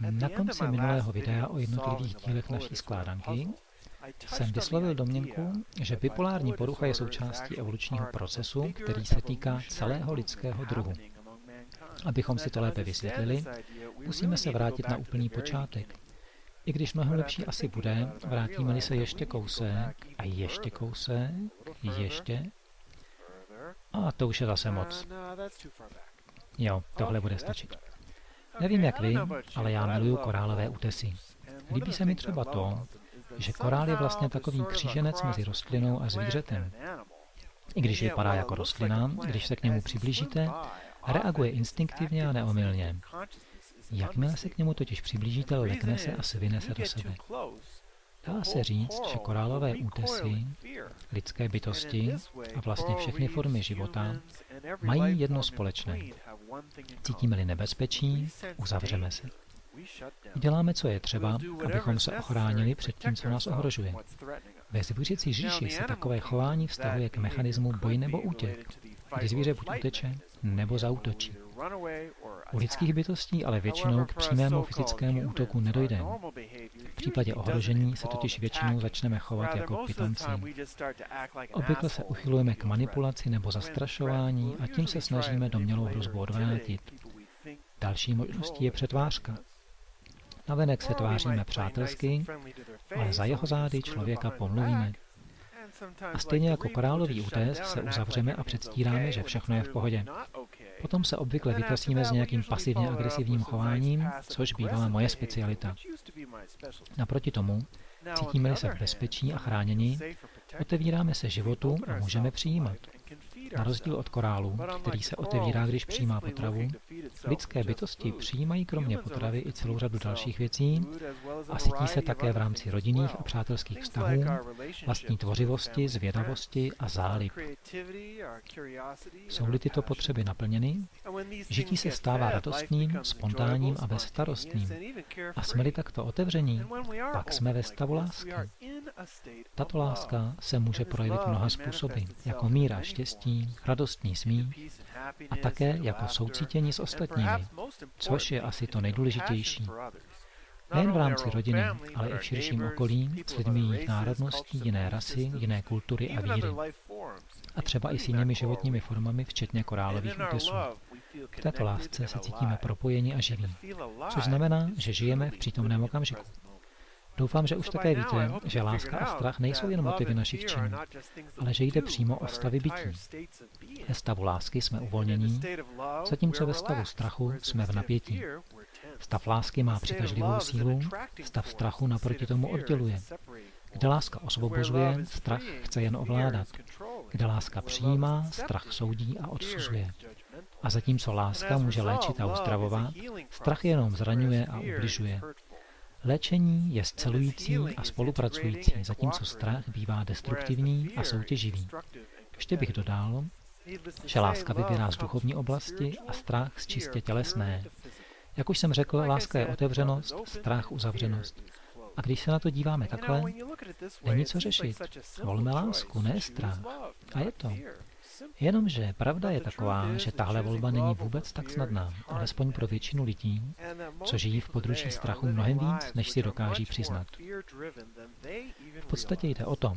Na konci minulého videa o jednotlivých dílech naší skládanky jsem vyslovil domněnku, že bipolární porucha je součástí evolučního procesu, který se týká celého lidského druhu. Abychom si to lépe vysvětlili, musíme se vrátit na úplný počátek. I když mnohem lepší asi bude, vrátíme-li se ještě kousek a ještě kousek, ještě. A to už je zase moc. Jo, tohle bude stačit. Nevím jak vy, ale já miluju korálové útesy. Líbí se mi třeba to, že korál je vlastně takový kříženec mezi rostlinou a zvířetem. I když vypadá jako rostlina, když se k němu přiblížíte, reaguje instinktivně a neomylně. Jakmile se k němu totiž přiblížíte, lekne se a svine se do sebe. Dá se říct, že korálové útesy, lidské bytosti a vlastně všechny formy života mají jedno společné. Cítíme-li nebezpečí, uzavřeme se. Děláme, co je třeba, abychom se ochránili před tím, co nás ohrožuje. Ve zvířecí říši se takové chování vztahuje k mechanismu boj nebo útěk, kdy zvíře buď uteče, nebo zautočí. U lidských bytostí ale většinou k přímému fyzickému útoku nedojde. V případě ohrožení se totiž většinou začneme chovat jako pitomci. Obvykle se uchylujeme k manipulaci nebo zastrašování a tím se snažíme domělou hrozbu odvrátit. Další možností je přetvářka. Navenek se tváříme přátelsky, ale za jeho zády člověka pomluvíme. A stejně jako korálový útes se uzavřeme a předstíráme, že všechno je v pohodě. Potom se obvykle vytasíme s nějakým pasivně agresivním chováním, což bývala moje specialita. Naproti tomu, cítíme-li se v bezpečí a chránění, otevíráme se životu a můžeme přijímat. Na rozdíl od korálu, který se otevírá, když přijímá potravu, lidské bytosti přijímají kromě potravy i celou řadu dalších věcí a cítí se také v rámci rodinných a přátelských vztahů, vlastní tvořivosti, zvědavosti a zálib. Jsou-li tyto potřeby naplněny, žití se stává radostným, spontánním a bezstarostným. A jsme-li takto otevření, pak jsme ve stavu lásky. Tato láska se může projevit mnoha způsoby, jako míra štěstí, radostný smích a také jako soucítění s ostatními, což je asi to nejdůležitější. Nejen v rámci rodiny, ale i v širším okolí s lidmi jiných národností, jiné rasy, jiné kultury a víry. A třeba i s jinými životními formami, včetně korálových útesů. V této lásce se cítíme propojeni a živí, což znamená, že žijeme v přítomném okamžiku. Doufám, že už také víte, že láska a strach nejsou jen motivy našich činů, ale že jde přímo o stavy bytí. Ve stavu lásky jsme uvolnění, zatímco ve stavu strachu jsme v napětí. Stav lásky má přitažlivou sílu, stav strachu naproti tomu odděluje. Kde láska osvobozuje, strach chce jen ovládat. Kde láska přijímá, strach soudí a odsuzuje. A zatímco láska může léčit a uzdravovat, strach jenom zraňuje a ubližuje. Léčení je scelující a spolupracující, zatímco strach bývá destruktivní a soutěživý. Ještě bych dodal, že láska vybírá z duchovní oblasti a strach z čistě tělesné. Jak už jsem řekl, láska je otevřenost, strach uzavřenost. A když se na to díváme takhle, není co řešit. Volme lásku, ne strach. A je to. Jenomže pravda je taková, že tahle volba není vůbec tak snadná, alespoň pro většinu lidí, co žijí v područí strachu mnohem víc, než si dokáží přiznat. V podstatě jde o to,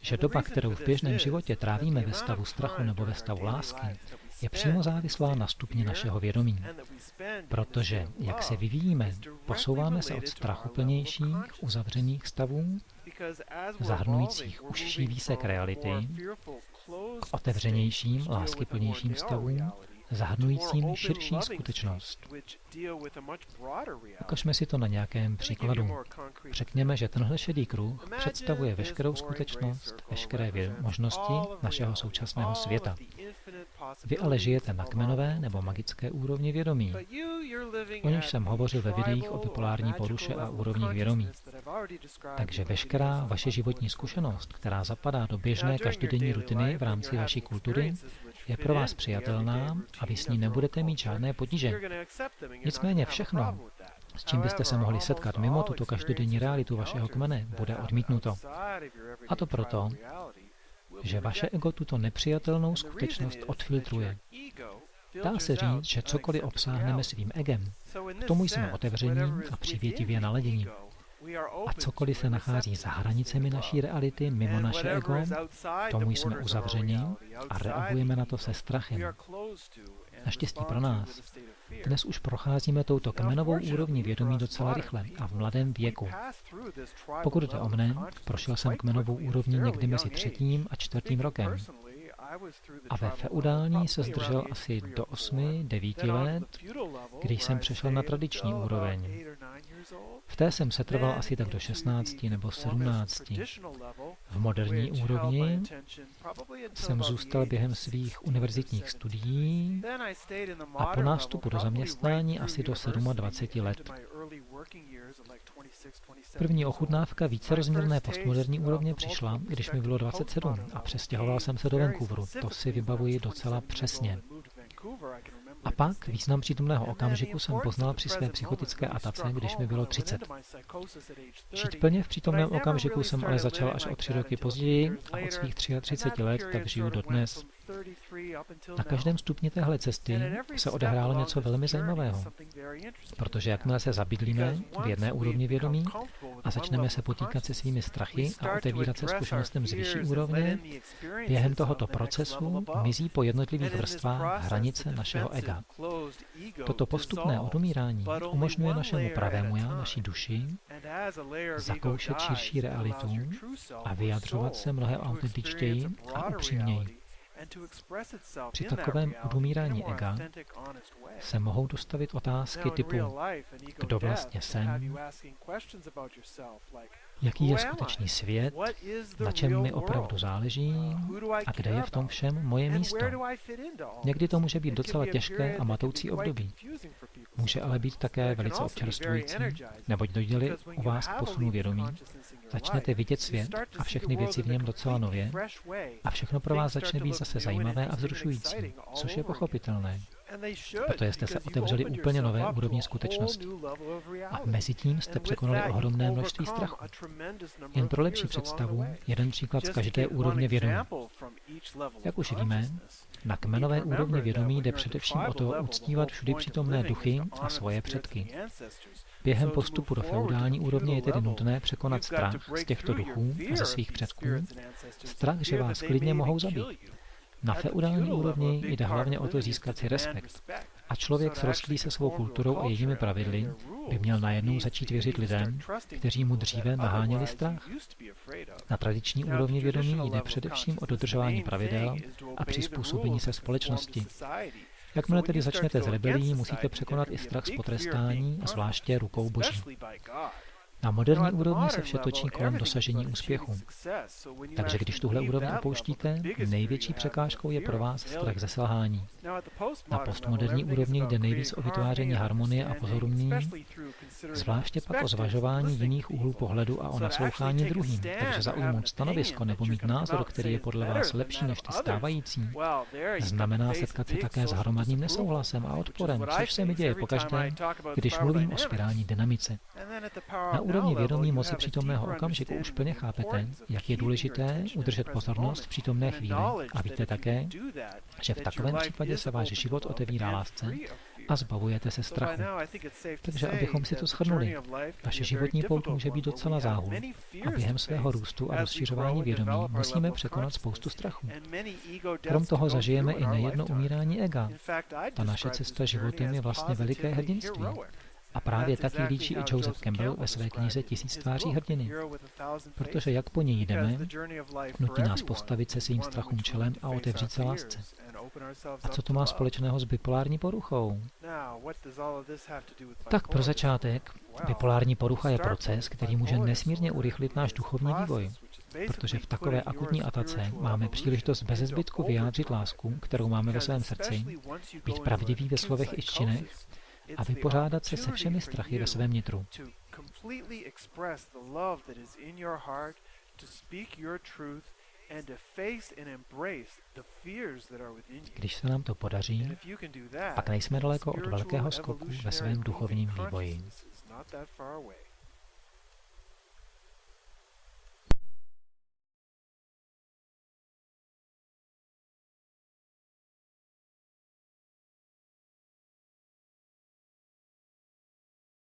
že doba, kterou v běžném životě trávíme ve stavu strachu nebo ve stavu lásky, je přímo závislá na stupni našeho vědomí. Protože, jak se vyvíjíme, posouváme se od strachu plnějších, uzavřených stavů, zahrnujících užší výsek reality, k otevřenějším, láskyplnějším stavům, zahrnujícím širší skutečnost. Ukažme si to na nějakém příkladu. Řekněme, že tenhle šedý kruh představuje veškerou skutečnost, veškeré možnosti našeho současného světa. Vy ale žijete na kmenové nebo magické úrovni vědomí. O níž jsem hovořil ve videích o bipolární poruše a úrovních vědomí. Takže veškerá vaše životní zkušenost, která zapadá do běžné každodenní rutiny v rámci vaší kultury, je pro vás přijatelná a vy s ní nebudete mít žádné potíže. Nicméně všechno, s čím byste se mohli setkat mimo tuto každodenní realitu vašeho kmene, bude odmítnuto. A to proto, že vaše ego tuto nepřijatelnou skutečnost odfiltruje. Dá se říct, že cokoliv obsáhneme svým egem, k tomu jsme otevření a přivětivě naladění. A cokoliv se nachází za hranicemi naší reality, mimo naše ego, tomu jsme uzavření a reagujeme na to se strachem. Naštěstí pro nás. Dnes už procházíme touto kmenovou úrovní vědomí docela rychle a v mladém věku. Pokud jde o mne, prošel jsem kmenovou úrovní někdy mezi třetím a čtvrtým rokem. A ve feudální se zdržel asi do 8-9 let, když jsem přešel na tradiční úroveň. V té jsem se trval asi tak do 16 nebo 17. V moderní úrovni jsem zůstal během svých univerzitních studií a po nástupu do zaměstnání asi do 27 let. První ochutnávka vícerozměrné postmoderní úrovně přišla, když mi bylo 27 a přestěhoval jsem se do Vancouveru. To si vybavuji docela přesně. A pak význam přítomného okamžiku jsem poznal při své psychotické atace, když mi bylo 30. Žít plně v přítomném okamžiku jsem ale začal až o tři roky později a od svých 33 let tak žiju dodnes. Na každém stupni téhle cesty se odehrálo něco velmi zajímavého, protože jakmile se zabydlíme v jedné úrovni vědomí a začneme se potýkat se svými strachy a otevírat se zkušenostem z vyšší úrovně, během tohoto procesu mizí po jednotlivých vrstvách hranice našeho ega. Toto postupné odumírání umožňuje našemu pravému já, naší duši, zakoušet širší realitu a vyjadřovat se mnohem autentičtěji a upřímněji. Při takovém odumírání ega se mohou dostavit otázky typu, kdo vlastně jsem, jaký je skutečný svět, na čem mi opravdu záleží a kde je v tom všem moje místo. Někdy to může být docela těžké a matoucí období. Může ale být také velice občerstvující, neboť dojde u vás k posunu vědomí, začnete vidět svět a všechny věci v něm docela nově a všechno pro vás začne být zase zajímavé a vzrušující, což je pochopitelné protože jste se otevřeli úplně nové úrovni skutečnosti. A mezi tím jste překonali ohromné množství strachu. Jen pro lepší představu, jeden příklad z každé úrovně vědomí. Jak už víme, na kmenové úrovni vědomí jde především o to uctívat všudy přítomné duchy a svoje předky. Během postupu do feudální úrovně je tedy nutné překonat strach z těchto duchů a ze svých předků, strach, že vás klidně mohou zabít. Na feudální úrovni jde hlavně o to získat si respekt. A člověk srostlý se svou kulturou a jejími pravidly by měl najednou začít věřit lidem, kteří mu dříve naháněli strach. Na tradiční úrovni vědomí jde především o dodržování pravidel a přizpůsobení se společnosti. Jakmile tedy začnete s rebelí, musíte překonat i strach z potrestání, zvláště rukou Boží. Na moderní úrovni se vše točí kolem dosažení úspěchu. Takže když tuhle úroveň opouštíte, největší překážkou je pro vás strach ze selhání. Na postmoderní úrovni jde nejvíc o vytváření harmonie a pozorumí, zvláště pak o zvažování jiných úhlů pohledu a o naslouchání druhým. Takže zaujmout stanovisko nebo mít názor, který je podle vás lepší než ty stávající, znamená setkat se také s hromadným nesouhlasem a odporem, což se mi děje pokaždé, když mluvím o spirální dynamice. Na úrovni vědomí moci přítomného okamžiku už plně chápete, jak je důležité udržet pozornost v přítomné chvíli a víte také, že v takovém případě se váš život otevírá lásce a zbavujete se strachu. Takže abychom si to shrnuli, vaše životní pout může být docela záhul a během svého růstu a rozšiřování vědomí musíme překonat spoustu strachu. Krom toho zažijeme i nejedno umírání ega. Ta naše cesta životem je vlastně veliké hrdinství. A právě taky líčí i Joseph Campbell ve své knize Tisíc tváří hrdiny. Protože jak po něj jdeme, nutí nás postavit se svým strachům čelem a otevřít se lásce. A co to má společného s bipolární poruchou? Tak pro začátek, bipolární porucha je proces, který může nesmírně urychlit náš duchovní vývoj. Protože v takové akutní atace máme příležitost bez zbytku vyjádřit lásku, kterou máme ve svém srdci, být pravdivý ve slovech i činech a vypořádat se se všemi strachy ve svém nitru. Když se nám to podaří, pak nejsme daleko od velkého skoku ve svém duchovním vývoji.